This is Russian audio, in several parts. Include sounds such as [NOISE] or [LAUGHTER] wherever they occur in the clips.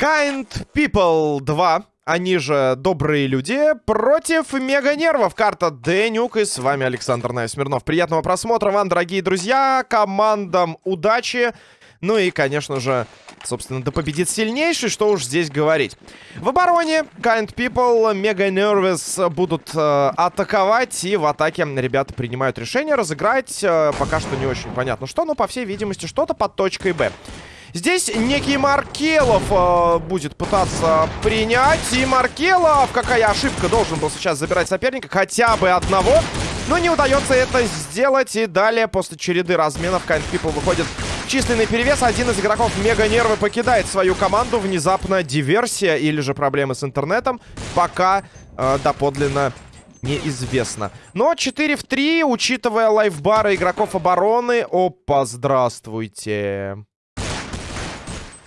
Kind People 2, они же добрые люди, против Мега Нервов. Карта Денюк и с вами Александр Найсмирнов. Приятного просмотра вам, дорогие друзья, командам удачи. Ну и, конечно же, собственно, да победит сильнейший, что уж здесь говорить. В обороне Kind People, Mega Nervous будут э, атаковать. И в атаке ребята принимают решение разыграть. Э, пока что не очень понятно что, но, по всей видимости, что-то под точкой Б. Здесь некий Маркелов э, будет пытаться принять. И Маркелов, какая ошибка, должен был сейчас забирать соперника. Хотя бы одного. Но не удается это сделать. И далее, после череды разменов, Kind People выходит численный перевес. Один из игроков Мега Нервы покидает свою команду. Внезапно диверсия или же проблемы с интернетом. Пока э, доподлинно неизвестно. Но 4 в 3, учитывая лайфбары игроков обороны. Опа, здравствуйте.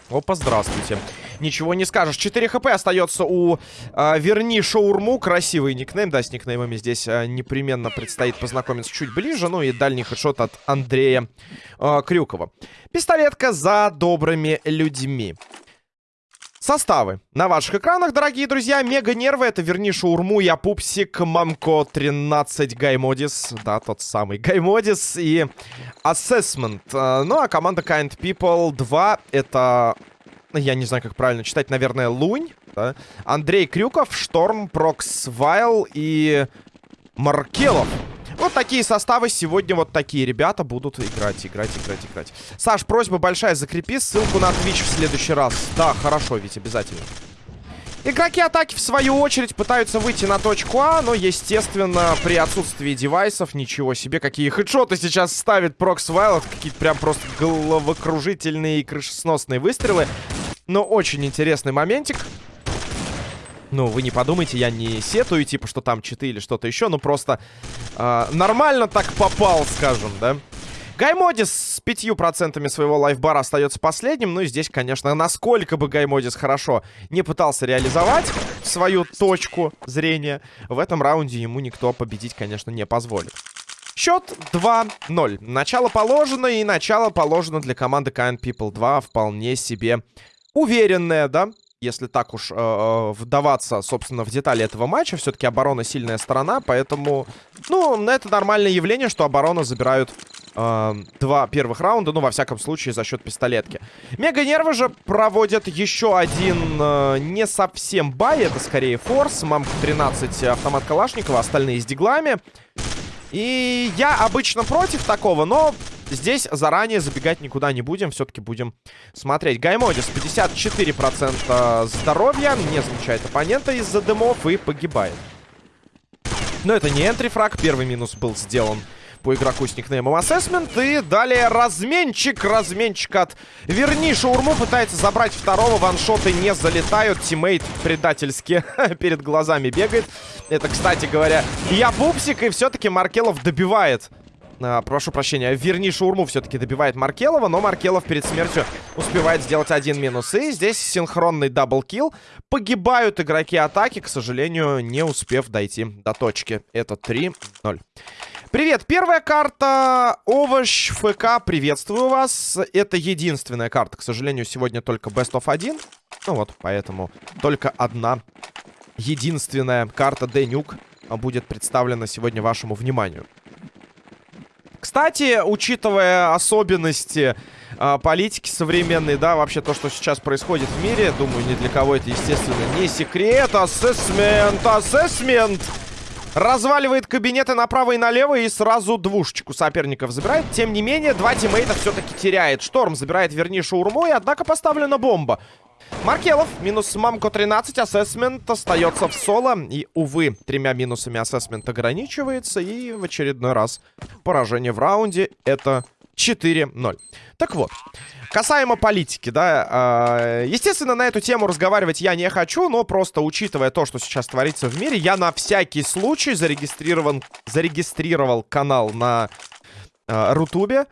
Опа, здравствуйте. Ничего не скажешь. 4 хп остается у э, Верни Шаурму. Красивый никнейм. Да, с никнеймами здесь э, непременно предстоит познакомиться чуть ближе. Ну и дальний хедшот от Андрея э, Крюкова. Пистолетка за добрыми людьми. Составы на ваших экранах, дорогие друзья. Мега нервы. Это верни шаурму. Я пупсик. Мамко 13. Гаймодис. Да, тот самый Гаймодис. И Assessment. Ну, а команда Kind People 2. Это... Я не знаю, как правильно читать. Наверное, Лунь. Да? Андрей Крюков, Шторм, Прокс Вайл и Маркелов. Вот такие составы сегодня вот такие ребята будут играть, играть, играть, играть. Саш, просьба большая, закрепи ссылку на Twitch в следующий раз. Да, хорошо, ведь обязательно. Игроки атаки, в свою очередь, пытаются выйти на точку А, но, естественно, при отсутствии девайсов, ничего себе, какие хедшоты сейчас ставит Прокс Вайлот, какие-то прям просто головокружительные и крышесносные выстрелы. Но очень интересный моментик. Ну, вы не подумайте, я не сетую, типа, что там читы или что-то еще. Ну, просто э, нормально так попал, скажем, да? Гаймодис с пятью процентами своего лайфбара остается последним. Ну и здесь, конечно, насколько бы Гаймодис хорошо не пытался реализовать свою точку зрения, в этом раунде ему никто победить, конечно, не позволит. Счет 2-0. Начало положено, и начало положено для команды Kind People 2 вполне себе уверенное, да? если так уж э, э, вдаваться, собственно, в детали этого матча. Все-таки оборона сильная сторона, поэтому, ну, это нормальное явление, что оборона забирают э, два первых раунда, ну, во всяком случае, за счет пистолетки. Мега-нервы же проводят еще один э, не совсем бай, это скорее форс. Мамка 13 автомат Калашникова, остальные с диглами. И я обычно против такого, но Здесь заранее забегать никуда не будем. Все-таки будем смотреть. Гаймодис 54% здоровья. Не замечает оппонента из-за дымов и погибает. Но это не энтрифраг. Первый минус был сделан по игроку с никнеймом Assessment. И далее разменчик. Разменчик от Верни Шаурму пытается забрать второго. Ваншоты не залетают. Тиммейт предательски [LAUGHS] перед глазами бегает. Это, кстати говоря, я пупсик. И все-таки Маркелов добивает а, прошу прощения, верни шаурму все-таки добивает Маркелова, но Маркелов перед смертью успевает сделать один минус. И здесь синхронный double kill. Погибают игроки атаки, к сожалению, не успев дойти до точки. Это 3-0. Привет, первая карта Овощ ФК, приветствую вас. Это единственная карта, к сожалению, сегодня только Best of 1. Ну вот, поэтому только одна единственная карта Денюк будет представлена сегодня вашему вниманию. Кстати, учитывая особенности э, политики современной, да, вообще то, что сейчас происходит в мире, думаю, ни для кого это, естественно, не секрет. Ассессмент, ассессмент! Разваливает кабинеты направо и налево и сразу двушечку соперников забирает. Тем не менее, два тиммейта все-таки теряет. Шторм забирает, вернее, шаурму, и однако поставлена бомба. Маркелов, минус Мамко 13, ассессмент остается в соло. И, увы, тремя минусами ассессмент ограничивается. И в очередной раз поражение в раунде это 4-0. Так вот, касаемо политики, да, э, естественно, на эту тему разговаривать я не хочу, но просто учитывая то, что сейчас творится в мире, я на всякий случай зарегистрирован, зарегистрировал канал на э, Рутубе.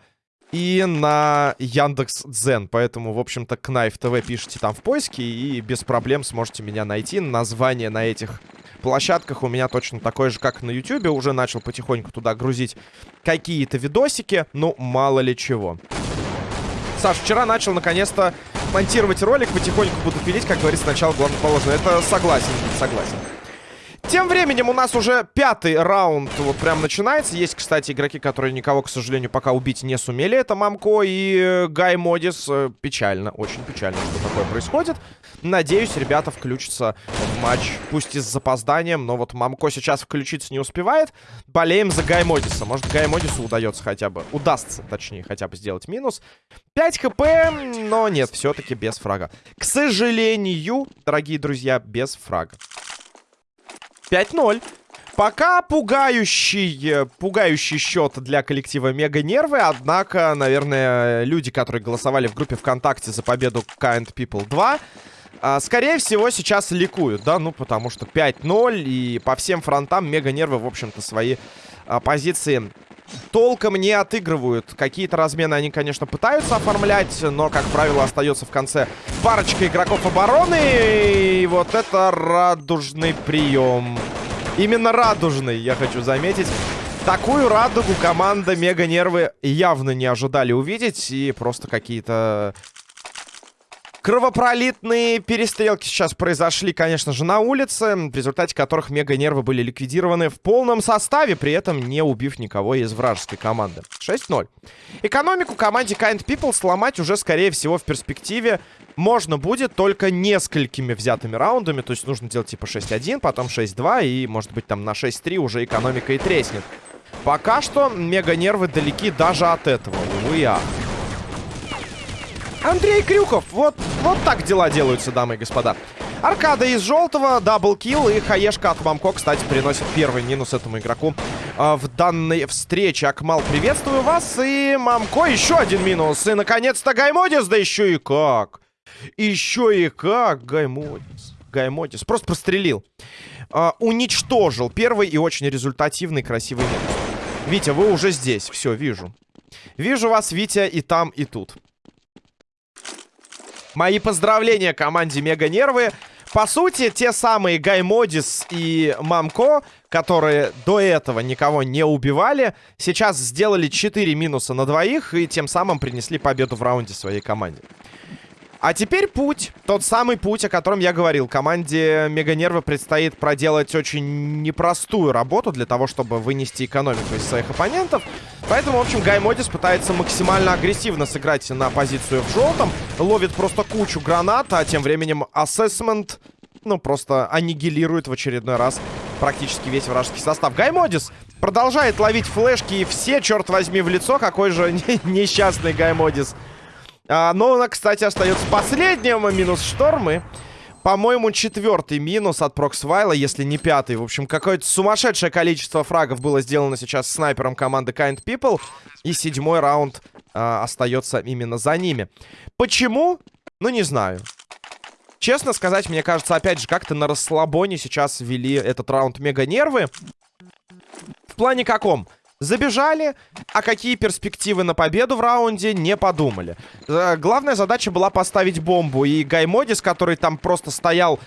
И на Яндекс Дзен. Поэтому, в общем-то, Кнайф ТВ пишите там в поиске и без проблем сможете меня найти. Название на этих площадках у меня точно такое же, как на Ютубе. Уже начал потихоньку туда грузить какие-то видосики, ну, мало ли чего. Саш, вчера начал наконец-то монтировать ролик, потихоньку буду пилить, как говорится, сначала главное Это согласен, согласен. Тем временем у нас уже пятый раунд вот прям начинается. Есть, кстати, игроки, которые никого, к сожалению, пока убить не сумели. Это Мамко и э, Гай Модис. Э, печально, очень печально, что такое происходит. Надеюсь, ребята включатся в матч, пусть и с запозданием, но вот Мамко сейчас включиться не успевает. Болеем за Гай Модиса. Может, Гай Модису удается хотя бы, удастся, точнее, хотя бы сделать минус. 5 хп, но нет, все-таки без фрага. К сожалению, дорогие друзья, без фрага. 5-0. Пока пугающий, пугающий счет для коллектива Мега Нервы. Однако, наверное, люди, которые голосовали в группе ВКонтакте за победу Kind People 2, а, скорее всего, сейчас ликуют, да? Ну, потому что 5-0 и по всем фронтам Мега Нервы, в общем-то, свои а, позиции толком не отыгрывают. Какие-то размены они, конечно, пытаются оформлять, но, как правило, остается в конце парочка игроков обороны. И вот это радужный прием. Именно радужный, я хочу заметить. Такую радугу команда Мега Нервы явно не ожидали увидеть. И просто какие-то Кровопролитные перестрелки сейчас произошли, конечно же, на улице, в результате которых мега-нервы были ликвидированы в полном составе, при этом не убив никого из вражеской команды. 6-0. Экономику команде Kind People сломать уже, скорее всего, в перспективе можно будет только несколькими взятыми раундами. То есть нужно делать типа 6-1, потом 6-2 и, может быть, там на 6-3 уже экономика и треснет. Пока что мега-нервы далеки даже от этого. Увы, ах. Андрей Крюков. Вот, вот так дела делаются, дамы и господа. Аркада из желтого, double kill и хаешка от Мамко, кстати, приносит первый минус этому игроку э, в данной встрече. Акмал, приветствую вас. И Мамко еще один минус. И, наконец-то, Гаймодис, да еще и как. Еще и как Гаймодис. Гаймодис просто прострелил. Э, уничтожил первый и очень результативный, красивый минус. Витя, вы уже здесь. Все, вижу. Вижу вас, Витя, и там, и тут. Мои поздравления команде Мега Нервы. По сути, те самые Гаймодис и Мамко, которые до этого никого не убивали, сейчас сделали 4 минуса на двоих и тем самым принесли победу в раунде своей команде. А теперь путь. Тот самый путь, о котором я говорил. Команде Меганервы предстоит проделать очень непростую работу для того, чтобы вынести экономику из своих оппонентов. Поэтому, в общем, Гаймодис пытается максимально агрессивно сыграть на позицию в желтом. Ловит просто кучу гранат, а тем временем Assessment, ну, просто аннигилирует в очередной раз практически весь вражеский состав. Гаймодис продолжает ловить флешки и все, черт возьми, в лицо. Какой же [LAUGHS] несчастный Гаймодис. А, но она, кстати, остается последним. Минус штормы. По-моему, четвертый минус от Проксвайла, если не пятый. В общем, какое-то сумасшедшее количество фрагов было сделано сейчас снайпером команды Kind People. И седьмой раунд а, остается именно за ними. Почему? Ну, не знаю. Честно сказать, мне кажется, опять же, как-то на расслабоне сейчас вели этот раунд мега-нервы. В плане каком? Забежали, а какие перспективы на победу в раунде, не подумали. Э, главная задача была поставить бомбу. И Гаймодис, который там просто стоял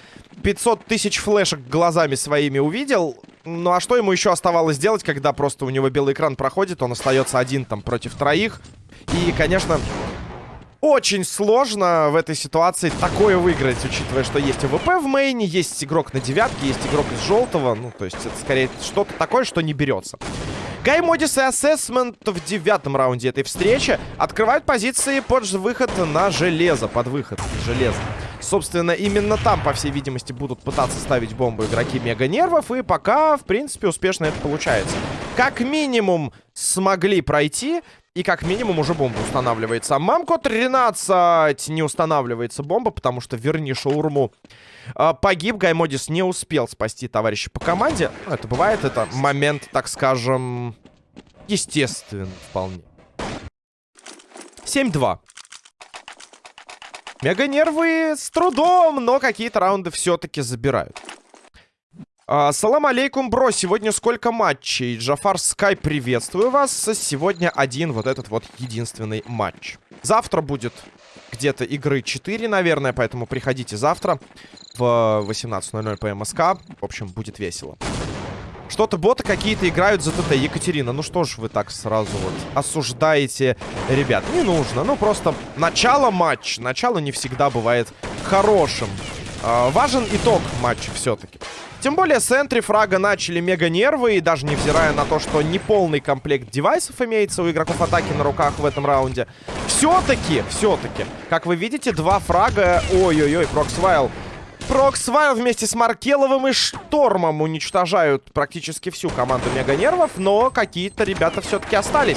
500 тысяч флешек глазами своими увидел. Ну а что ему еще оставалось делать, когда просто у него белый экран проходит, он остается один там против троих. И, конечно, очень сложно в этой ситуации такое выиграть, учитывая, что есть АВП в мейне, есть игрок на девятке, есть игрок из желтого. Ну, то есть это скорее что-то такое, что не берется. Гай Модис и Ассесмент в девятом раунде этой встречи открывают позиции под выход на железо, под выход железо. Собственно, именно там, по всей видимости, будут пытаться ставить бомбу игроки Мега Нервов, и пока, в принципе, успешно это получается. Как минимум смогли пройти, и как минимум уже бомба устанавливается. Мамко 13 не устанавливается бомба, потому что верни шаурму а, погиб. Гаймодис не успел спасти товарища по команде. Ну, это бывает, это момент, так скажем, естественно вполне. 7-2. Мега-нервы с трудом, но какие-то раунды все-таки забирают. А, салам алейкум, бро. Сегодня сколько матчей? Джафар Скай, приветствую вас. Сегодня один вот этот вот единственный матч. Завтра будет где-то игры 4, наверное, поэтому приходите завтра в 18.00 по МСК. В общем, будет весело. Что-то боты какие-то играют за ТТ. Екатерина, ну что ж вы так сразу вот осуждаете ребят? Не нужно. Ну просто начало матча. Начало не всегда бывает хорошим. Э, важен итог матча все-таки. Тем более с entry фрага начали мега нервы. И даже невзирая на то, что неполный комплект девайсов имеется у игроков атаки на руках в этом раунде. Все-таки, все-таки, как вы видите, два фрага... Ой-ой-ой, Проксвайл Проксвайл вместе с Маркеловым и Штормом уничтожают практически всю команду Мега Нервов, но какие-то ребята все-таки остались.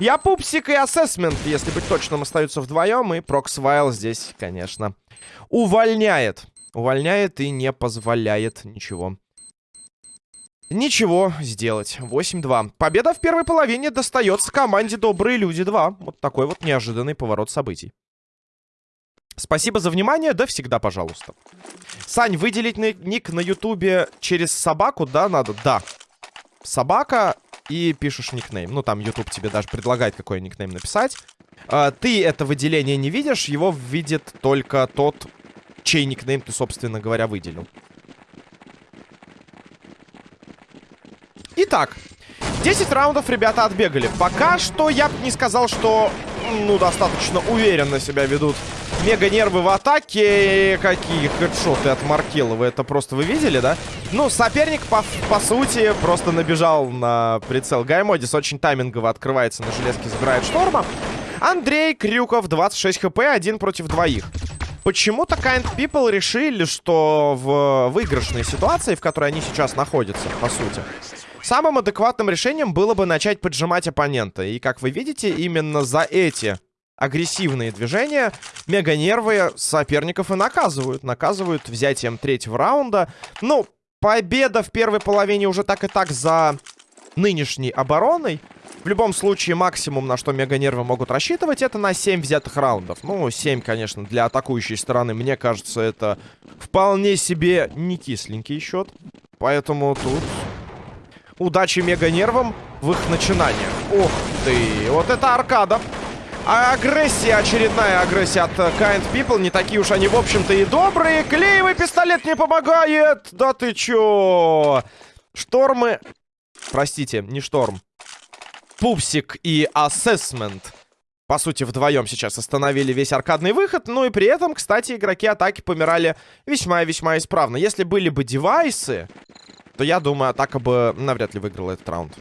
Я Пупсик и Ассесмент, если быть точным, остаются вдвоем, и Проксвайл здесь, конечно, увольняет. Увольняет и не позволяет ничего. Ничего сделать. 8-2. Победа в первой половине достается команде Добрые Люди 2. Вот такой вот неожиданный поворот событий. Спасибо за внимание, да всегда пожалуйста. Сань, выделить ник на ютубе через собаку, да, надо? Да. Собака и пишешь никнейм. Ну, там YouTube тебе даже предлагает какой никнейм написать. А, ты это выделение не видишь, его видит только тот, чей никнейм ты, собственно говоря, выделил. Итак, 10 раундов ребята отбегали. Пока что я бы не сказал, что, ну, достаточно уверенно себя ведут Мега нервы в атаке. Какие хедшоты от Маркелова. Это просто вы видели, да? Ну, соперник, по, по сути, просто набежал на прицел. Гаймодис очень таймингово открывается на железке, забирает шторма. Андрей Крюков, 26 хп, один против двоих. Почему-то Kind People решили, что в выигрышной ситуации, в которой они сейчас находятся, по сути, самым адекватным решением было бы начать поджимать оппонента. И, как вы видите, именно за эти агрессивные движения, мега нервы соперников и наказывают. Наказывают взятием третьего раунда. Ну, победа в первой половине уже так и так за нынешней обороной. В любом случае, максимум, на что мега нервы могут рассчитывать, это на 7 взятых раундов. Ну, 7, конечно, для атакующей стороны, мне кажется, это вполне себе не кисленький счет. Поэтому тут удачи мега нервам в их начинаниях. Ух ты, вот это аркада. А агрессия, очередная агрессия от Kind People. Не такие уж они, в общем-то, и добрые. Клеевый пистолет не помогает. Да ты чё? Штормы... Простите, не шторм. Пупсик и Ассесмент. По сути, вдвоем сейчас остановили весь аркадный выход. Ну и при этом, кстати, игроки атаки помирали весьма и весьма исправно. Если были бы девайсы, то я думаю, атака бы навряд ли выиграла этот раунд.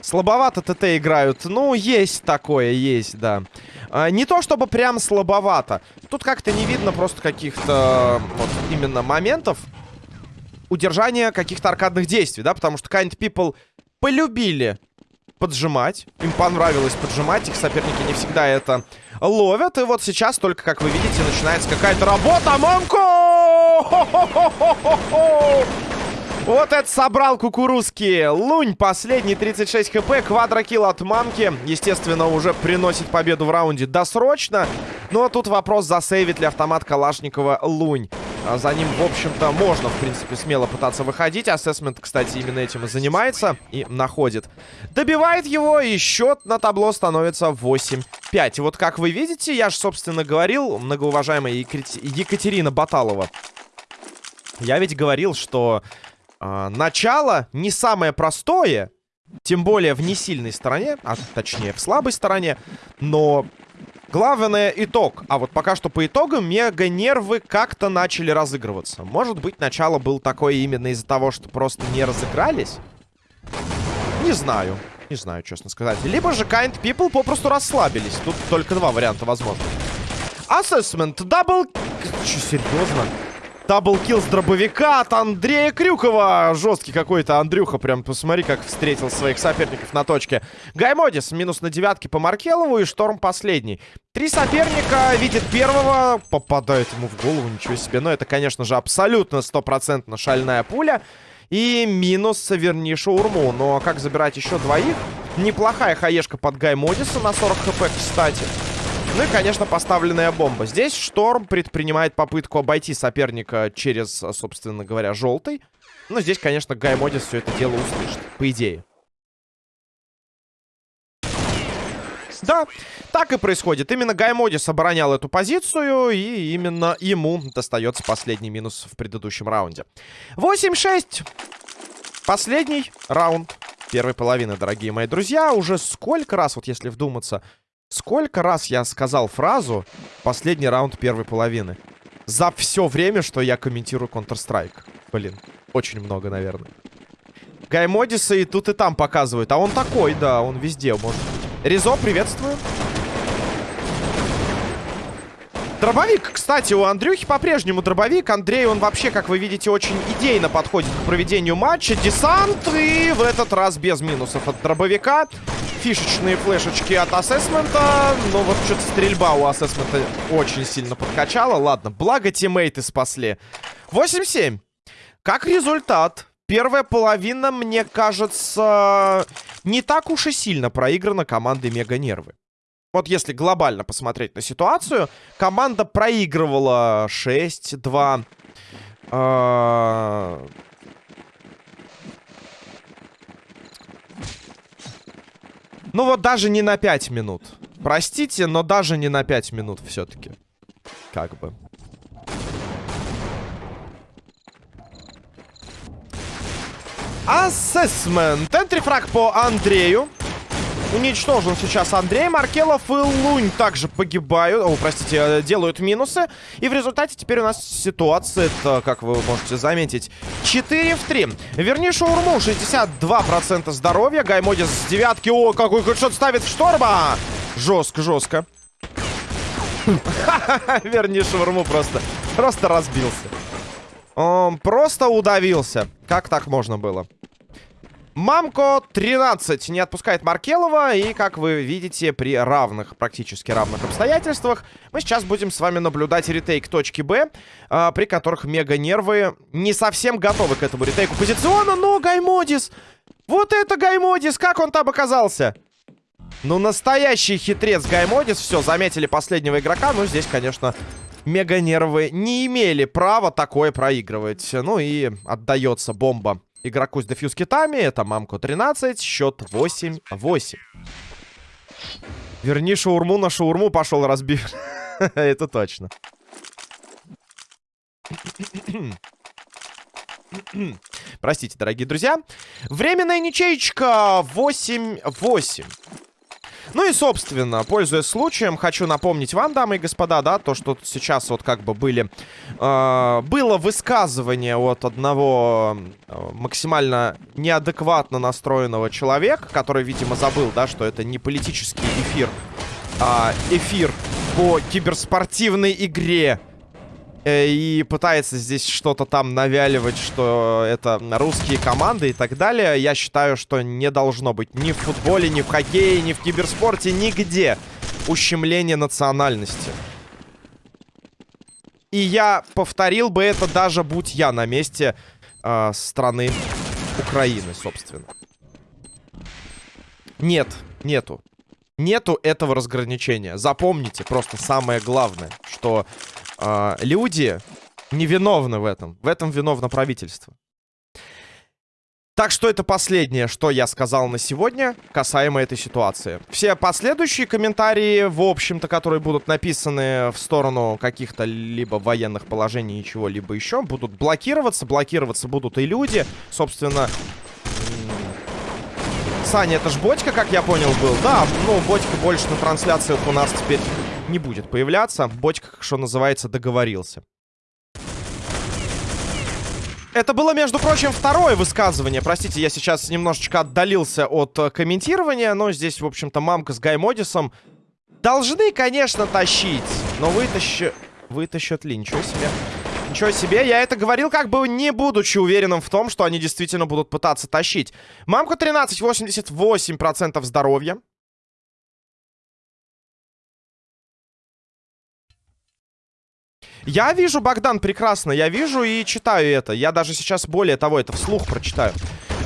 Слабовато ТТ играют. Ну, есть такое, есть, да. А, не то, чтобы прям слабовато. Тут как-то не видно просто каких-то вот именно моментов удержания каких-то аркадных действий, да, потому что Kind People полюбили поджимать. Им понравилось поджимать. Их соперники не всегда это ловят. И вот сейчас только, как вы видите, начинается какая-то работа. Монко! Вот это собрал кукурузки. Лунь, последний 36 хп, квадрокилл от мамки. Естественно, уже приносит победу в раунде досрочно. Ну, а тут вопрос, засейвит ли автомат Калашникова Лунь. А за ним, в общем-то, можно, в принципе, смело пытаться выходить. Ассесмент, кстати, именно этим и занимается. И находит. Добивает его, и счет на табло становится 8-5. И вот, как вы видите, я же, собственно, говорил, многоуважаемая Екатерина Баталова. Я ведь говорил, что а, начало не самое простое, тем более в несильной стороне, а точнее в слабой стороне, но главное итог. А вот пока что по итогам мега-нервы как-то начали разыгрываться. Может быть, начало было такое именно из-за того, что просто не разыгрались? Не знаю. Не знаю, честно сказать. Либо же Kind People попросту расслабились. Тут только два варианта возможно. Assessment. Double... Че, серьезно? Double kill с дробовика от Андрея Крюкова. Жесткий какой-то Андрюха. Прям посмотри, как встретил своих соперников на точке. Гаймодис минус на девятке по Маркелову и Шторм последний. Три соперника видит первого. Попадает ему в голову, ничего себе. Но это, конечно же, абсолютно стопроцентно шальная пуля. И минус верни шаурму. Но как забирать еще двоих? Неплохая хаешка под Гаймодиса на 40 хп, кстати. Ну и, конечно, поставленная бомба. Здесь Шторм предпринимает попытку обойти соперника через, собственно говоря, желтый. Ну, здесь, конечно, Гаймодис все это дело услышит, по идее. Да, так и происходит. Именно Гаймодис оборонял эту позицию, и именно ему достается последний минус в предыдущем раунде. 8-6. Последний раунд первой половины, дорогие мои друзья. Уже сколько раз, вот если вдуматься, сколько раз я сказал фразу «последний раунд первой половины» за все время, что я комментирую Counter-Strike. Блин, очень много, наверное. Гаймодиса и тут, и там показывают. А он такой, да, он везде может. Ризо, приветствую. Дробовик, кстати, у Андрюхи по-прежнему дробовик. Андрей, он вообще, как вы видите, очень идейно подходит к проведению матча. Десант и в этот раз без минусов от дробовика. Фишечные флешечки от ассесмента. Но вот что-то стрельба у ассесмента очень сильно подкачала. Ладно, благо тиммейты спасли. 8-7. Как результат, первая половина, мне кажется, не так уж и сильно проиграна командой Мега Нервы. Вот если глобально посмотреть на ситуацию, команда проигрывала 6-2. Ну вот даже не на 5 минут. Простите, но даже не на 5 минут все-таки. Как бы. Ассесмент. Энтрифраг по Андрею. Уничтожен сейчас Андрей. Маркелов и Лунь также погибают. О, простите, э, делают минусы. И в результате теперь у нас ситуация, это, как вы можете заметить, 4 в 3. Верни Шаурму, 62% здоровья. Гаймодис с девятки. О, какой хедшот ставит в шторма. Жестко, жестко. [LAUGHS] Верни Шаурму просто, просто разбился. Он просто удавился. Как так можно было? Мамко 13 не отпускает Маркелова. И, как вы видите, при равных, практически равных обстоятельствах, мы сейчас будем с вами наблюдать ретейк точки Б, э, при которых мега-нервы не совсем готовы к этому ретейку позициона. Но Гаймодис! Вот это Гаймодис! Как он там оказался? Ну, настоящий хитрец Гаймодис. Все, заметили последнего игрока. Ну, здесь, конечно, мега-нервы не имели права такое проигрывать. Ну и отдается бомба игроку с дефьюз китами. Это Мамко 13, счет 8-8. Верни шаурму на шаурму пошел разбив. [LAUGHS] Это точно. Простите, дорогие друзья. Временная ничейка 8-8. Ну и, собственно, пользуясь случаем, хочу напомнить вам, дамы и господа, да, то, что сейчас вот как бы были... Э, было высказывание от одного э, максимально неадекватно настроенного человека, который, видимо, забыл, да, что это не политический эфир, а эфир по киберспортивной игре и пытается здесь что-то там навяливать, что это русские команды и так далее, я считаю, что не должно быть ни в футболе, ни в хоккее, ни в киберспорте, нигде ущемление национальности. И я повторил бы это даже будь я на месте э, страны Украины, собственно. Нет, нету. Нету этого разграничения. Запомните просто самое главное, что э, люди невиновны в этом. В этом виновно правительство. Так что это последнее, что я сказал на сегодня касаемо этой ситуации. Все последующие комментарии, в общем-то, которые будут написаны в сторону каких-то либо военных положений и чего-либо еще, будут блокироваться. Блокироваться будут и люди. Собственно, Саня, это ж Бодька, как я понял, был. Да, ну, Бодька больше на трансляциях у нас теперь не будет появляться. Бодька, что называется, договорился. Это было, между прочим, второе высказывание. Простите, я сейчас немножечко отдалился от э, комментирования, но здесь, в общем-то, мамка с Гаймодисом должны, конечно, тащить. Но вытащи... Вытащат ли? Ничего себе. Ничего себе, я это говорил, как бы не будучи уверенным в том, что они действительно будут пытаться тащить. Мамка 13, 88% здоровья. Я вижу, Богдан, прекрасно. Я вижу и читаю это. Я даже сейчас, более того, это вслух прочитаю.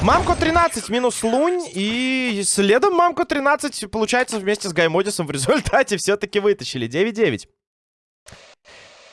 Мамко 13 минус Лунь. И следом Мамко 13, получается, вместе с Гаймодисом в результате все-таки вытащили. 9-9.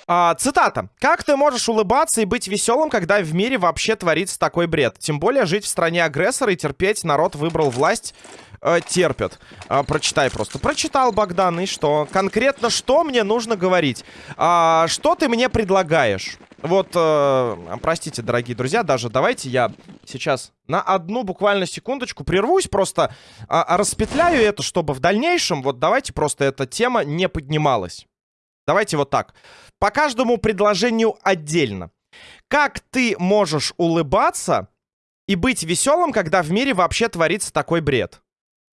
А, цитата. «Как ты можешь улыбаться и быть веселым, когда в мире вообще творится такой бред? Тем более жить в стране агрессора и терпеть. Народ выбрал власть, э, терпят». А, прочитай просто. Прочитал, Богдан, и что? Конкретно что мне нужно говорить? А, что ты мне предлагаешь? Вот, э, простите, дорогие друзья, даже давайте я сейчас на одну буквально секундочку прервусь, просто э, распетляю это, чтобы в дальнейшем, вот давайте просто эта тема не поднималась. Давайте вот так. По каждому предложению отдельно. Как ты можешь улыбаться и быть веселым, когда в мире вообще творится такой бред?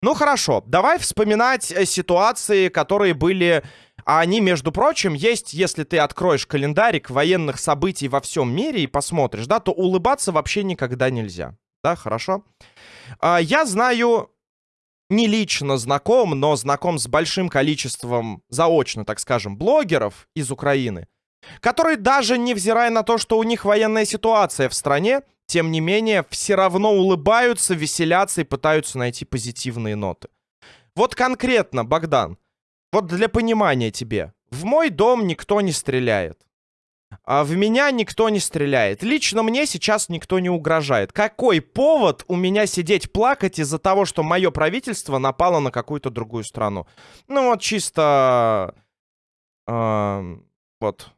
Ну хорошо, давай вспоминать э, ситуации, которые были а они, между прочим, есть, если ты откроешь календарик военных событий во всем мире и посмотришь, да, то улыбаться вообще никогда нельзя. Да, хорошо? А, я знаю, не лично знаком, но знаком с большим количеством, заочно, так скажем, блогеров из Украины, которые даже невзирая на то, что у них военная ситуация в стране, тем не менее, все равно улыбаются, веселятся и пытаются найти позитивные ноты. Вот конкретно, Богдан, вот для понимания тебе. В мой дом никто не стреляет. А в меня никто не стреляет. Лично мне сейчас никто не угрожает. Какой повод у меня сидеть плакать из-за того, что мое правительство напало на какую-то другую страну? Ну вот чисто... Э, вот.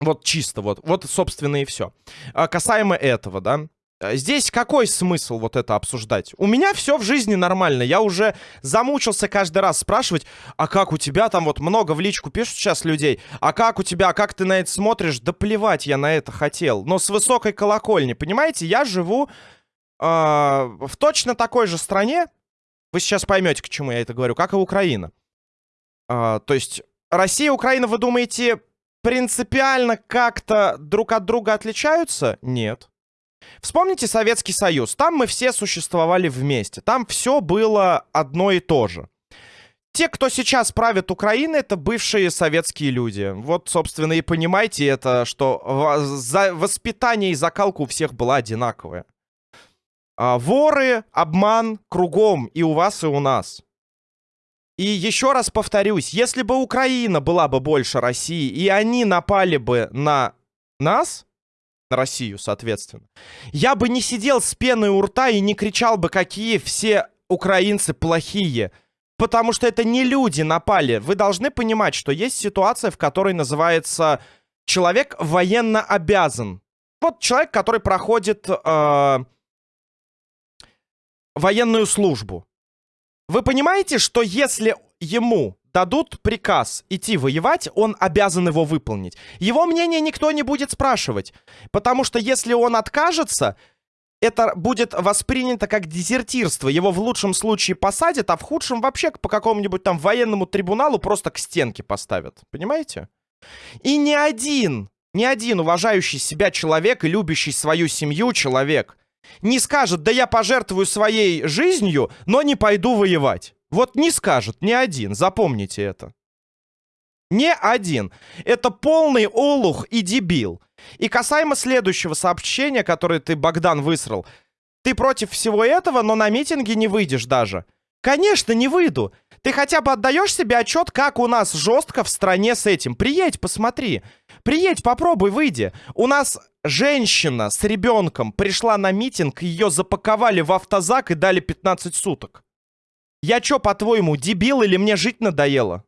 Вот чисто вот. Вот, собственно, и все. А касаемо этого, да. Э, здесь какой смысл вот это обсуждать? У меня все в жизни нормально. Я уже замучился каждый раз спрашивать, а как у тебя там вот много в личку пишут сейчас людей, а как у тебя, как ты на это смотришь? Да плевать я на это хотел. Но с высокой колокольни, понимаете? Я живу э, в точно такой же стране. Вы сейчас поймете, к чему я это говорю, как и Украина. Э, то есть Россия Украина, вы думаете, принципиально как-то друг от друга отличаются? Нет. Вспомните Советский Союз. Там мы все существовали вместе. Там все было одно и то же. Те, кто сейчас правит Украиной, это бывшие советские люди. Вот, собственно, и понимаете это, что воспитание и закалка у всех была одинаковая. А, воры, обман кругом и у вас, и у нас. И еще раз повторюсь, если бы Украина была бы больше России, и они напали бы на нас, на Россию, соответственно. Я бы не сидел с пеной у рта и не кричал бы, какие все украинцы плохие. Потому что это не люди напали. Вы должны понимать, что есть ситуация, в которой называется человек военно обязан. Вот человек, который проходит э, военную службу. Вы понимаете, что если ему дадут приказ идти воевать, он обязан его выполнить. Его мнение никто не будет спрашивать. Потому что если он откажется, это будет воспринято как дезертирство. Его в лучшем случае посадят, а в худшем вообще по какому-нибудь там военному трибуналу просто к стенке поставят. Понимаете? И ни один, ни один уважающий себя человек и любящий свою семью человек не скажет, да я пожертвую своей жизнью, но не пойду воевать. Вот не скажет ни один, запомните это. Не один. Это полный олух и дебил. И касаемо следующего сообщения, которое ты, Богдан, высрал. Ты против всего этого, но на митинге не выйдешь даже. Конечно, не выйду. Ты хотя бы отдаешь себе отчет, как у нас жестко в стране с этим. Приедь, посмотри. Приедь, попробуй, выйди. У нас женщина с ребенком пришла на митинг, ее запаковали в автозак и дали 15 суток. Я чё, по-твоему, дебил или мне жить надоело?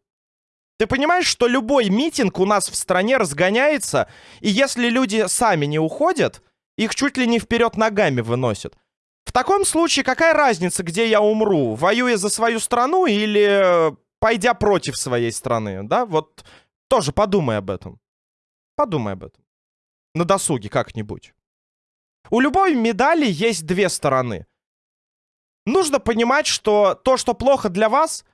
Ты понимаешь, что любой митинг у нас в стране разгоняется, и если люди сами не уходят, их чуть ли не вперед ногами выносят. В таком случае какая разница, где я умру? Воюя за свою страну или пойдя против своей страны? Да, вот тоже подумай об этом. Подумай об этом. На досуге как-нибудь. У любой медали есть две стороны. Нужно понимать, что то, что плохо для вас,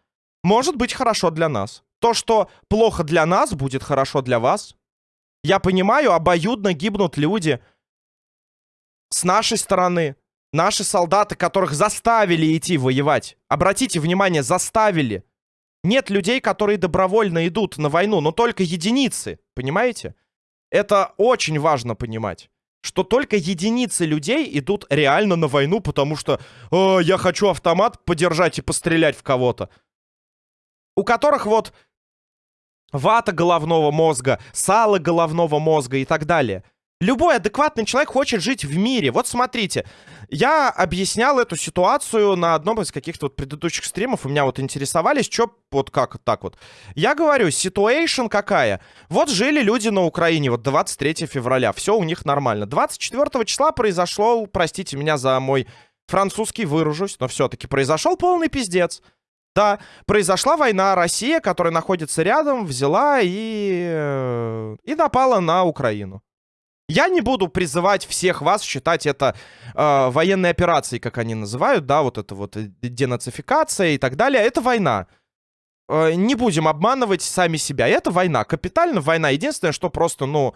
может быть хорошо для нас. То, что плохо для нас, будет хорошо для вас. Я понимаю, обоюдно гибнут люди. С нашей стороны. Наши солдаты, которых заставили идти воевать. Обратите внимание, заставили. Нет людей, которые добровольно идут на войну, но только единицы. Понимаете? Это очень важно понимать что только единицы людей идут реально на войну, потому что э, я хочу автомат подержать и пострелять в кого-то. У которых вот вата головного мозга, сало головного мозга и так далее. Любой адекватный человек хочет жить в мире. Вот смотрите, я объяснял эту ситуацию на одном из каких-то вот предыдущих стримов. У меня вот интересовались, что вот как так вот. Я говорю, ситуация какая? Вот жили люди на Украине, вот 23 февраля, все у них нормально. 24 числа произошло, простите меня за мой французский выражусь, но все-таки произошел полный пиздец. Да, произошла война, Россия, которая находится рядом, взяла и, э, и напала на Украину. Я не буду призывать всех вас считать это э, военной операцией, как они называют, да, вот это вот денацификация и так далее. Это война. Э, не будем обманывать сами себя. Это война, капитально война. Единственное, что просто, ну,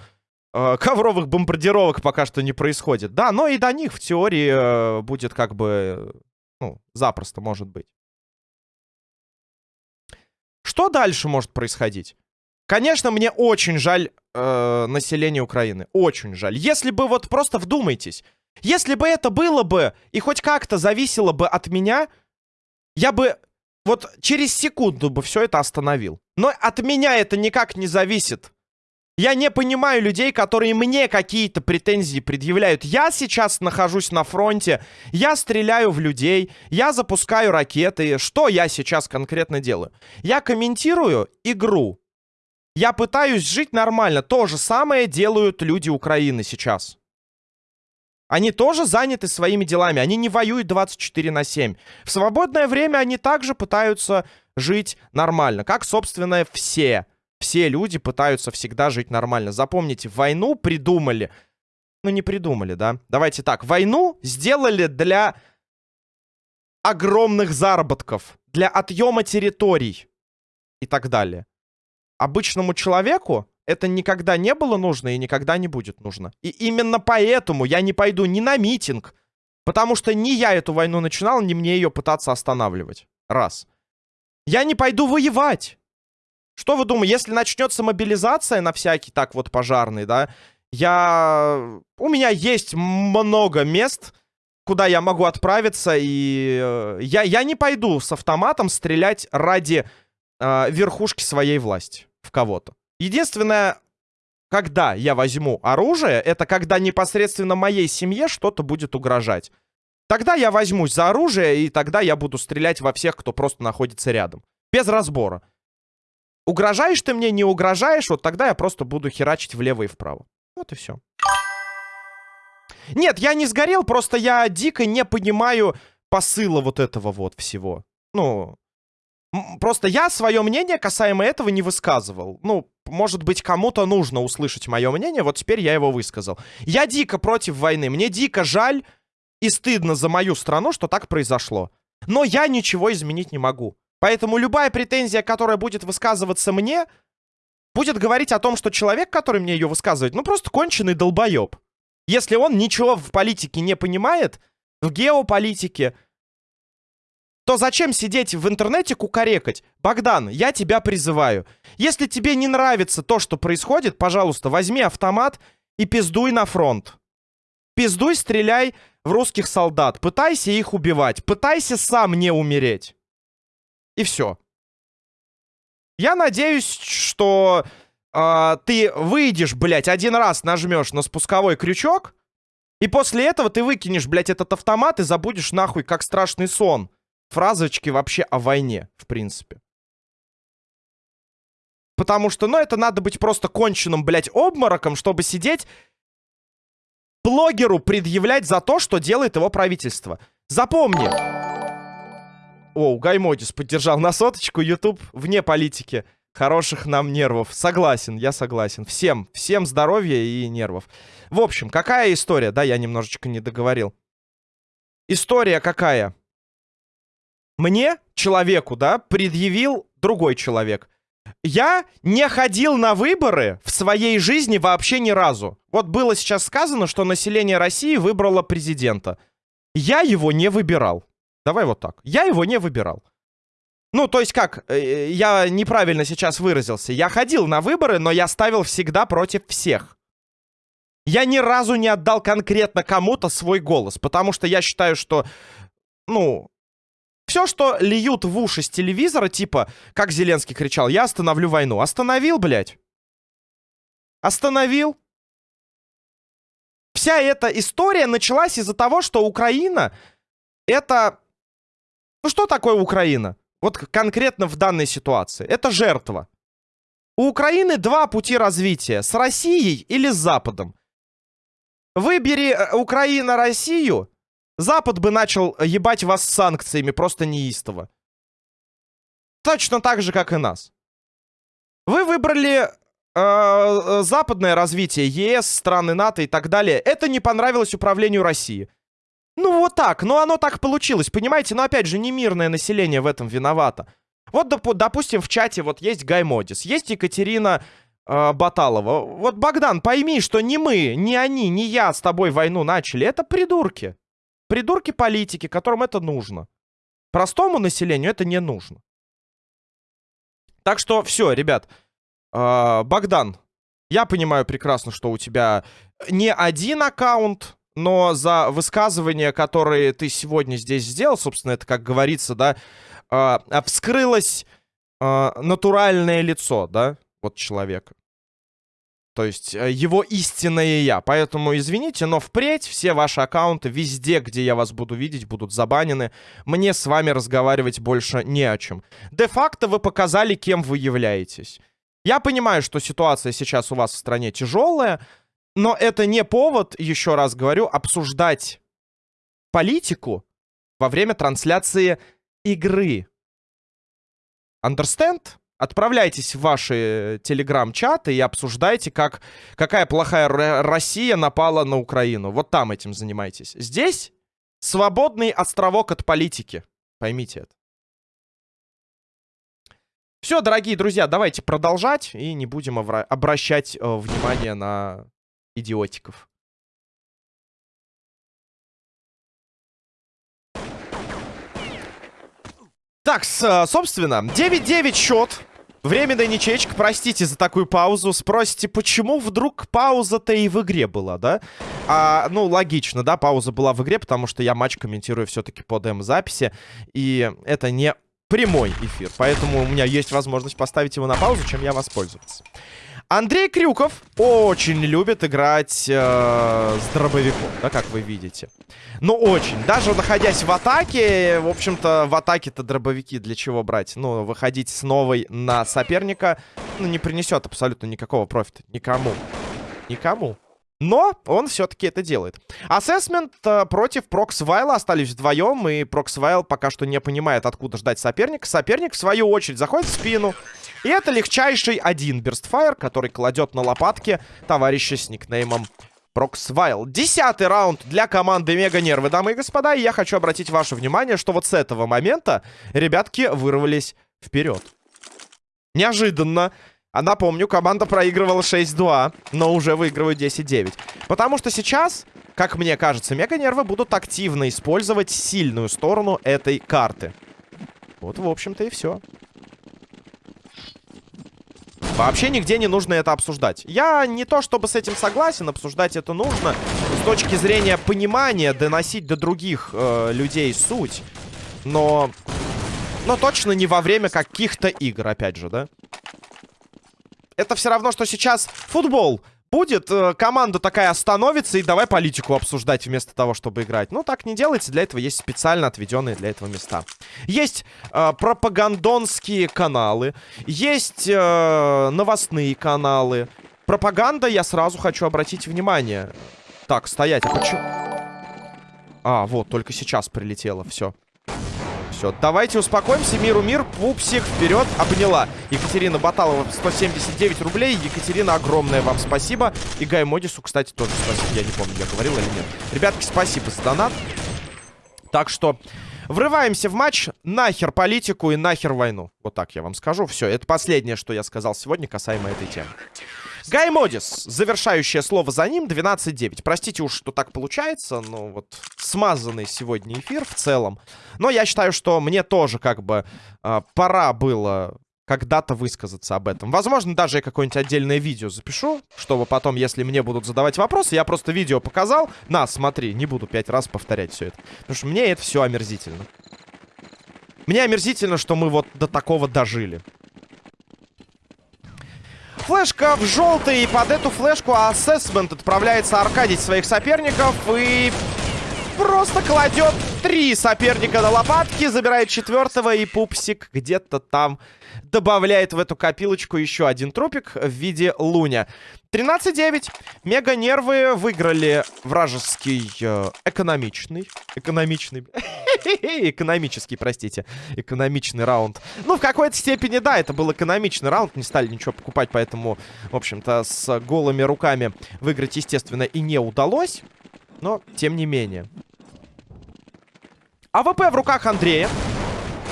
э, ковровых бомбардировок пока что не происходит. Да, но и до них в теории э, будет как бы, ну, запросто может быть. Что дальше может происходить? Конечно, мне очень жаль э, население Украины. Очень жаль. Если бы вот просто вдумайтесь. Если бы это было бы и хоть как-то зависело бы от меня, я бы вот через секунду бы все это остановил. Но от меня это никак не зависит. Я не понимаю людей, которые мне какие-то претензии предъявляют. Я сейчас нахожусь на фронте, я стреляю в людей, я запускаю ракеты. Что я сейчас конкретно делаю? Я комментирую игру. Я пытаюсь жить нормально. То же самое делают люди Украины сейчас. Они тоже заняты своими делами. Они не воюют 24 на 7. В свободное время они также пытаются жить нормально. Как, собственно, все. Все люди пытаются всегда жить нормально. Запомните, войну придумали. Ну, не придумали, да? Давайте так. Войну сделали для огромных заработков. Для отъема территорий. И так далее обычному человеку это никогда не было нужно и никогда не будет нужно. И именно поэтому я не пойду ни на митинг, потому что ни я эту войну начинал, ни мне ее пытаться останавливать. Раз. Я не пойду воевать. Что вы думаете, если начнется мобилизация на всякий так вот пожарный, да, я... У меня есть много мест, куда я могу отправиться, и э, я, я не пойду с автоматом стрелять ради э, верхушки своей власти в кого-то. Единственное, когда я возьму оружие, это когда непосредственно моей семье что-то будет угрожать. Тогда я возьмусь за оружие, и тогда я буду стрелять во всех, кто просто находится рядом. Без разбора. Угрожаешь ты мне, не угрожаешь, вот тогда я просто буду херачить влево и вправо. Вот и все. Нет, я не сгорел, просто я дико не понимаю посыла вот этого вот всего. Ну, Просто я свое мнение касаемо этого не высказывал. Ну, может быть, кому-то нужно услышать мое мнение, вот теперь я его высказал. Я дико против войны, мне дико жаль и стыдно за мою страну, что так произошло. Но я ничего изменить не могу. Поэтому любая претензия, которая будет высказываться мне, будет говорить о том, что человек, который мне ее высказывает, ну просто конченый долбоеб. Если он ничего в политике не понимает, в геополитике, то зачем сидеть в интернете кукарекать? Богдан, я тебя призываю. Если тебе не нравится то, что происходит, пожалуйста, возьми автомат и пиздуй на фронт. Пиздуй, стреляй в русских солдат. Пытайся их убивать. Пытайся сам не умереть. И все. Я надеюсь, что э, ты выйдешь, блядь, один раз нажмешь на спусковой крючок, и после этого ты выкинешь, блядь, этот автомат и забудешь нахуй, как страшный сон фразочки вообще о войне, в принципе. Потому что, ну, это надо быть просто конченным, блядь, обмороком, чтобы сидеть блогеру предъявлять за то, что делает его правительство. Запомни. О, Гаймодис поддержал на соточку. YouTube вне политики. Хороших нам нервов. Согласен, я согласен. Всем, всем здоровья и нервов. В общем, какая история? Да, я немножечко не договорил. История какая? Мне, человеку, да, предъявил другой человек. Я не ходил на выборы в своей жизни вообще ни разу. Вот было сейчас сказано, что население России выбрало президента. Я его не выбирал. Давай вот так. Я его не выбирал. Ну, то есть как, э, я неправильно сейчас выразился. Я ходил на выборы, но я ставил всегда против всех. Я ни разу не отдал конкретно кому-то свой голос, потому что я считаю, что, ну, Все, что льют в уши с телевизора, типа, как Зеленский кричал, я остановлю войну. Остановил, блядь? Остановил? Вся эта история началась из-за того, что Украина это... Ну что такое Украина? Вот конкретно в данной ситуации. Это жертва. У Украины два пути развития. С Россией или с Западом. Выбери э, Украина Россию, Запад бы начал ебать вас санкциями просто неистово. Точно так же, как и нас. Вы выбрали э, э западное развитие, ЕС, страны НАТО и так далее. Это не понравилось управлению России. Ну вот так, ну оно так получилось, понимаете? Но опять же, не мирное население в этом виновато. Вот, доп допустим, в чате вот есть Гай Модис, есть Екатерина э, Баталова. Вот, Богдан, пойми, что не мы, не они, не я с тобой войну начали. Это придурки. Придурки политики, которым это нужно. Простому населению это не нужно. Так что все, ребят. Э, Богдан, я понимаю прекрасно, что у тебя не один аккаунт, но за высказывания, которые ты сегодня здесь сделал, собственно, это, как говорится, да, э, вскрылось э, натуральное лицо, да, вот человека. То есть э, его истинное я. Поэтому извините, но впредь все ваши аккаунты везде, где я вас буду видеть, будут забанены. Мне с вами разговаривать больше не о чем. Де-факто вы показали, кем вы являетесь. Я понимаю, что ситуация сейчас у вас в стране тяжелая, но это не повод, еще раз говорю, обсуждать политику во время трансляции игры. Understand? Отправляйтесь в ваши телеграм-чаты и обсуждайте, как, какая плохая Россия напала на Украину. Вот там этим занимайтесь. Здесь свободный островок от политики. Поймите это. Все, дорогие друзья, давайте продолжать и не будем обращать э, внимание на идиотиков. Так, собственно, 9-9 счет. Временная ничечка, простите за такую паузу. Спросите, почему вдруг пауза-то и в игре была, да? А, ну, логично, да, пауза была в игре, потому что я матч комментирую все-таки по демо-записи. И это не прямой эфир, поэтому у меня есть возможность поставить его на паузу, чем я воспользоваться. Андрей Крюков очень любит играть э, с дробовиком, да, как вы видите. Ну, очень. Даже находясь в атаке, в общем-то, в атаке-то дробовики для чего брать? Ну, выходить с новой на соперника, ну, не принесет абсолютно никакого профита. Никому. Никому. Но он все-таки это делает. Ассессмент э, против Проксвайла остались вдвоем, и Проксвайл пока что не понимает, откуда ждать соперника. Соперник, в свою очередь, заходит в спину. И это легчайший один burst fire, который кладет на лопатки товарища с никнеймом Проксвайл. Десятый раунд для команды Мега Нервы, дамы и господа. И я хочу обратить ваше внимание, что вот с этого момента ребятки вырвались вперед. Неожиданно. А напомню, команда проигрывала 6-2, но уже выигрывают 10-9. Потому что сейчас, как мне кажется, Мега-нервы будут активно использовать сильную сторону этой карты. Вот, в общем-то, и все. Вообще нигде не нужно это обсуждать. Я не то чтобы с этим согласен, обсуждать это нужно. С точки зрения понимания, доносить до других э, людей суть. Но... Но точно не во время каких-то игр, опять же, да? Это все равно, что сейчас футбол будет, э, команда такая остановится и давай политику обсуждать вместо того, чтобы играть. Ну, так не делается, для этого есть специально отведенные для этого места. Есть э, пропагандонские каналы, есть э, новостные каналы. Пропаганда, я сразу хочу обратить внимание. Так, стоять, а почему... А, вот, только сейчас прилетело, все все. Давайте успокоимся. Миру мир. Пупсик вперед. Обняла. Екатерина Баталова 179 рублей. Екатерина, огромное вам спасибо. И Гай Модису, кстати, тоже спасибо. Я не помню, я говорил или нет. Ребятки, спасибо за донат. Так что... Врываемся в матч, нахер политику и нахер войну. Вот так я вам скажу. Все, это последнее, что я сказал сегодня касаемо этой темы. Гай Модис, завершающее слово за ним, 12-9. Простите уж, что так получается, но вот смазанный сегодня эфир в целом. Но я считаю, что мне тоже как бы э, пора было когда-то высказаться об этом. Возможно, даже я какое-нибудь отдельное видео запишу, чтобы потом, если мне будут задавать вопросы, я просто видео показал. На, смотри, не буду пять раз повторять все это. Потому что мне это все омерзительно. Мне омерзительно, что мы вот до такого дожили. Флешка в желтый. И под эту флешку ассессмент отправляется аркадить своих соперников. И просто кладет три соперника на лопатки. Забирает четвертого. И пупсик где-то там добавляет в эту копилочку еще один трупик в виде луня. 13-9. Мега нервы выиграли вражеский э, экономичный. Экономичный. [LAUGHS] Экономический, простите. Экономичный раунд. Ну, в какой-то степени, да, это был экономичный раунд. Не стали ничего покупать, поэтому, в общем-то, с голыми руками выиграть, естественно, и не удалось. Но, тем не менее. АВП в руках Андрея.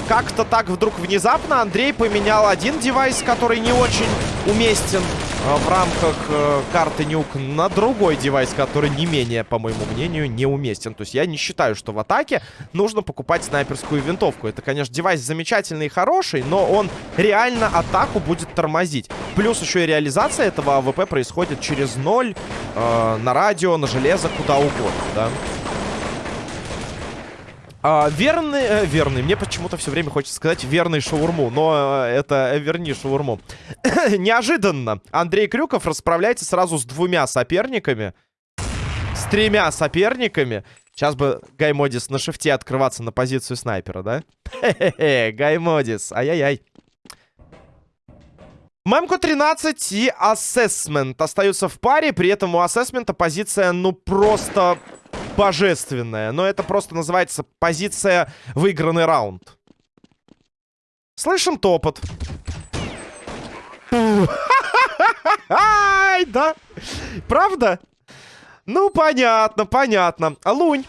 Как-то так вдруг внезапно Андрей поменял один девайс, который не очень уместен э, в рамках э, карты Нюк, на другой девайс, который не менее, по моему мнению, неуместен. То есть я не считаю, что в атаке нужно покупать снайперскую винтовку. Это, конечно, девайс замечательный и хороший, но он реально атаку будет тормозить. Плюс еще и реализация этого АВП происходит через ноль, э, на радио, на железо, куда угодно, да. А, верный, э, верный, мне почему-то все время хочется сказать верный шаурму, но э, это э, верни шаурму. [COUGHS] Неожиданно Андрей Крюков расправляется сразу с двумя соперниками. С тремя соперниками. Сейчас бы Гаймодис на шифте открываться на позицию снайпера, да? Хе-хе-хе, Гаймодис, ай-яй-яй. Мемко 13 и Ассессмент остаются в паре. При этом у Ассессмента позиция, ну, просто божественная. Но это просто называется позиция выигранный раунд. Слышим топот. Ай, да. Правда? Ну, понятно, понятно. Лунь.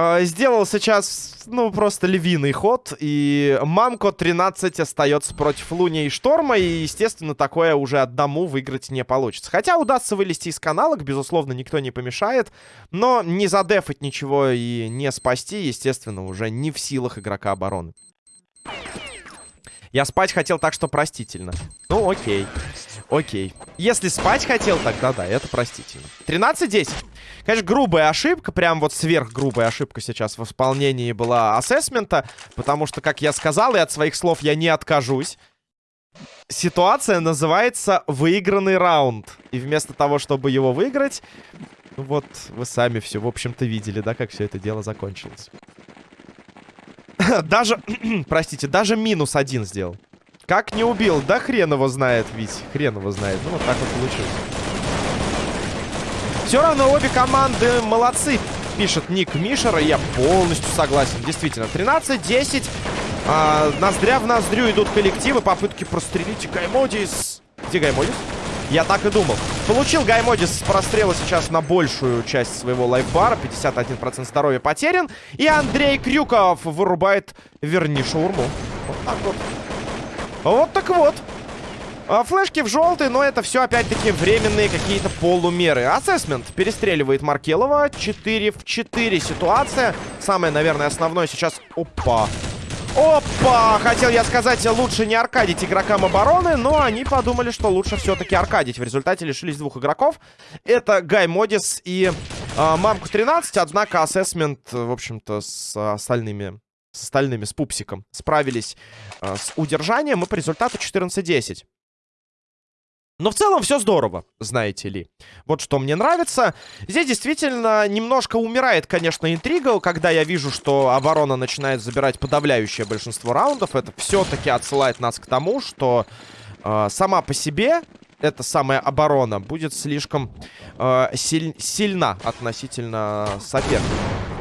Э, сделал сейчас, ну, просто львиный ход. И Мамко 13 остается против Луни и Шторма. И, естественно, такое уже одному выиграть не получится. Хотя удастся вылезти из каналок, безусловно, никто не помешает. Но не задефать ничего и не спасти, естественно, уже не в силах игрока обороны. Я спать хотел так, что простительно. Ну, окей. Окей. Если спать хотел, тогда да, это простительно. 13-10. Конечно, грубая ошибка, прям вот сверхгрубая ошибка сейчас в исполнении была ассессмента, потому что, как я сказал, и от своих слов я не откажусь. Ситуация называется «выигранный раунд». И вместо того, чтобы его выиграть, вот вы сами все, в общем-то, видели, да, как все это дело закончилось. [CLEARS THROAT] Даже, [CLEARS THROAT] простите, даже минус один сделал. Как не убил? Да хрен его знает, ведь. Хрен его знает. Ну, вот так вот получилось. Все равно обе команды молодцы, пишет Ник Мишер. И я полностью согласен. Действительно, 13-10. А, ноздря в ноздрю идут коллективы. Попытки прострелить Гаймодис. Где Гаймодис? Я так и думал. Получил Гаймодис с прострела сейчас на большую часть своего лайфбара. 51% здоровья потерян. И Андрей Крюков вырубает верни шаурму. Вот так вот. Вот так вот. А, флешки в желтый, но это все опять-таки временные какие-то полумеры. Ассессмент перестреливает Маркелова. 4 в 4 ситуация. Самое, наверное, основное сейчас... Опа. Опа! Хотел я сказать, лучше не аркадить игрокам обороны, но они подумали, что лучше все-таки аркадить. В результате лишились двух игроков. Это Гай Модис и э, Мамку 13. Однако ассессмент, в общем-то, с остальными с остальными, с пупсиком, справились э, с удержанием. И по результату 14-10. Но в целом все здорово, знаете ли. Вот что мне нравится. Здесь действительно немножко умирает, конечно, интрига, когда я вижу, что оборона начинает забирать подавляющее большинство раундов. Это все-таки отсылает нас к тому, что э, сама по себе эта самая оборона будет слишком э, силь сильна относительно соперника.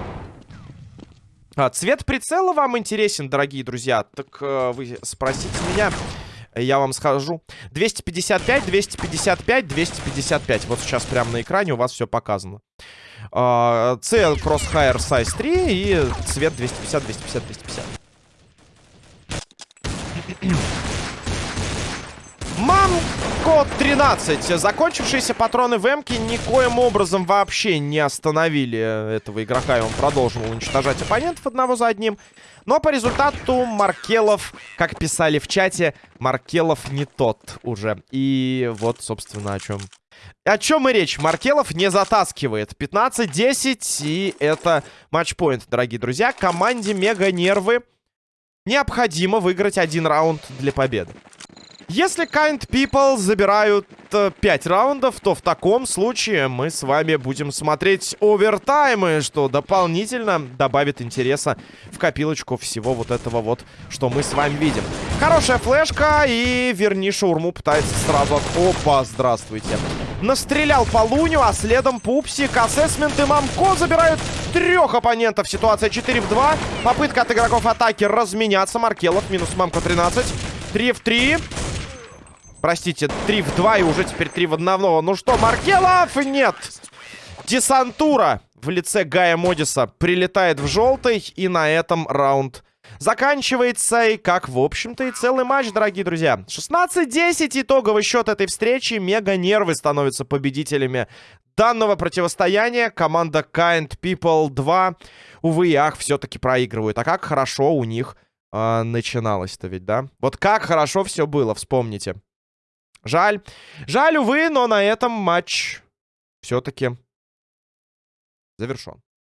А, цвет прицела вам интересен, дорогие друзья? Так э, вы спросите меня, я вам скажу. 255, 255, 255. Вот сейчас прямо на экране у вас все показано. Uh, C Crosshair Size 3 и цвет 250, 250, 250. Мамко 13. Закончившиеся патроны в Эмке никоим образом вообще не остановили этого игрока. И он продолжил уничтожать оппонентов одного за одним. Но по результату Маркелов, как писали в чате, Маркелов не тот уже. И вот, собственно, о чем... О чем и речь. Маркелов не затаскивает. 15-10, и это матчпоинт, дорогие друзья. Команде Мега Нервы необходимо выиграть один раунд для победы. Если Kind People забирают э, 5 раундов, то в таком случае мы с вами будем смотреть овертаймы, что дополнительно добавит интереса в копилочку всего вот этого вот, что мы с вами видим. Хорошая флешка, и верни шаурму пытается сразу. Опа, здравствуйте. Настрелял по Луню, а следом Пупсик, Ассесмент и Мамко забирают трех оппонентов. Ситуация 4 в 2. Попытка от игроков атаки разменяться. Маркелов минус Мамко 13. 3 в 3. Простите, 3 в 2 и уже теперь 3 в 1. Ну что, Маркелов? Нет. Десантура в лице Гая Модиса прилетает в желтый. И на этом раунд заканчивается. И как, в общем-то, и целый матч, дорогие друзья. 16-10 итоговый счет этой встречи. Мега нервы становятся победителями данного противостояния. Команда Kind People 2, увы и ах, все-таки проигрывают. А как хорошо у них э, начиналось-то ведь, да? Вот как хорошо все было, вспомните. Жаль. Жаль, увы, но на этом матч все-таки завершен.